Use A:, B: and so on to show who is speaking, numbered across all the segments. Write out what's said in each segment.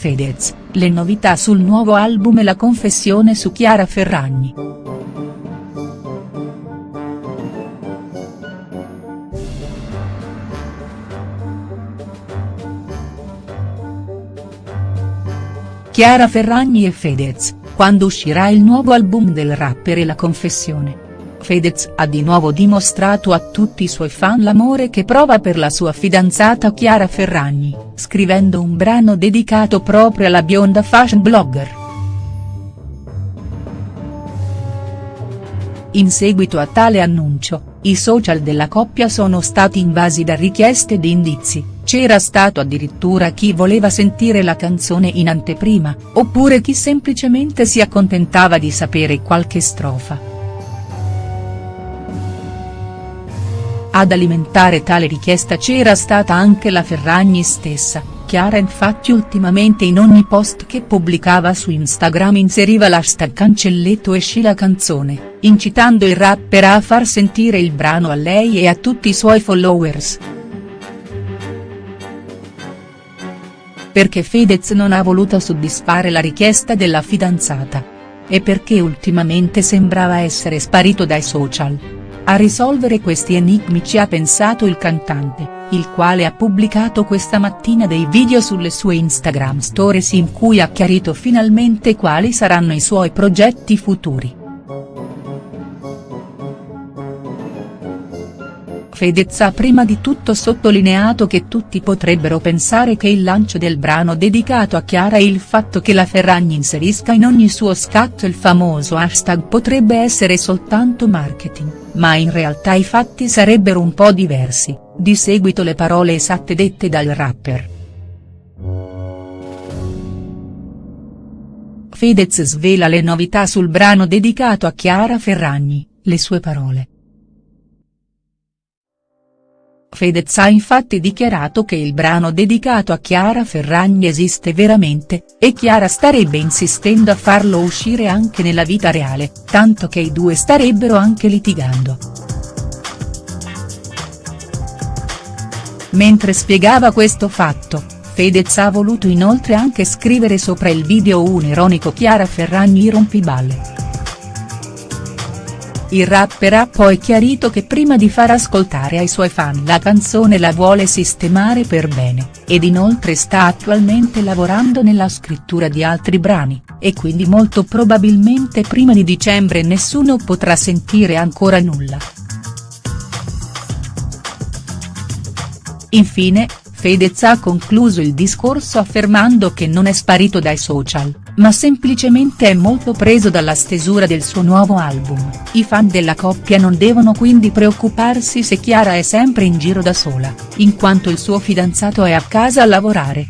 A: Fedez, le novità sul nuovo album e la confessione su Chiara Ferragni. Chiara Ferragni e Fedez, quando uscirà il nuovo album del rapper e la confessione. Fedez ha di nuovo dimostrato a tutti i suoi fan l'amore che prova per la sua fidanzata Chiara Ferragni, scrivendo un brano dedicato proprio alla bionda fashion blogger. In seguito a tale annuncio, i social della coppia sono stati invasi da richieste di indizi, c'era stato addirittura chi voleva sentire la canzone in anteprima, oppure chi semplicemente si accontentava di sapere qualche strofa. Ad alimentare tale richiesta c'era stata anche la Ferragni stessa, Chiara infatti ultimamente in ogni post che pubblicava su Instagram inseriva l'hashtag cancelletto esci la canzone, incitando il rapper a far sentire il brano a lei e a tutti i suoi followers. Perché Fedez non ha voluto soddisfare la richiesta della fidanzata. E perché ultimamente sembrava essere sparito dai social. A risolvere questi enigmi ci ha pensato il cantante, il quale ha pubblicato questa mattina dei video sulle sue Instagram stories in cui ha chiarito finalmente quali saranno i suoi progetti futuri. Fedez ha prima di tutto sottolineato che tutti potrebbero pensare che il lancio del brano dedicato a Chiara e il fatto che la Ferragni inserisca in ogni suo scatto il famoso hashtag potrebbe essere soltanto marketing, ma in realtà i fatti sarebbero un po' diversi, di seguito le parole esatte dette dal rapper. Fedez svela le novità sul brano dedicato a Chiara Ferragni, le sue parole. Fedez ha infatti dichiarato che il brano dedicato a Chiara Ferragni esiste veramente, e Chiara starebbe insistendo a farlo uscire anche nella vita reale, tanto che i due starebbero anche litigando. Mentre spiegava questo fatto, Fedez ha voluto inoltre anche scrivere sopra il video un ironico Chiara Ferragni rompiballe. Il rapper ha poi chiarito che prima di far ascoltare ai suoi fan la canzone la vuole sistemare per bene, ed inoltre sta attualmente lavorando nella scrittura di altri brani, e quindi molto probabilmente prima di dicembre nessuno potrà sentire ancora nulla. Infine, Fedez ha concluso il discorso affermando che non è sparito dai social, ma semplicemente è molto preso dalla stesura del suo nuovo album, i fan della coppia non devono quindi preoccuparsi se Chiara è sempre in giro da sola, in quanto il suo fidanzato è a casa a lavorare.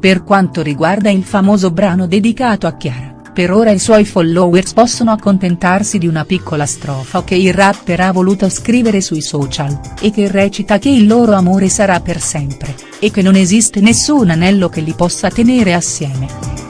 A: Per quanto riguarda il famoso brano dedicato a Chiara, per ora i suoi followers possono accontentarsi di una piccola strofa che il rapper ha voluto scrivere sui social, e che recita che il loro amore sarà per sempre, e che non esiste nessun anello che li possa tenere assieme.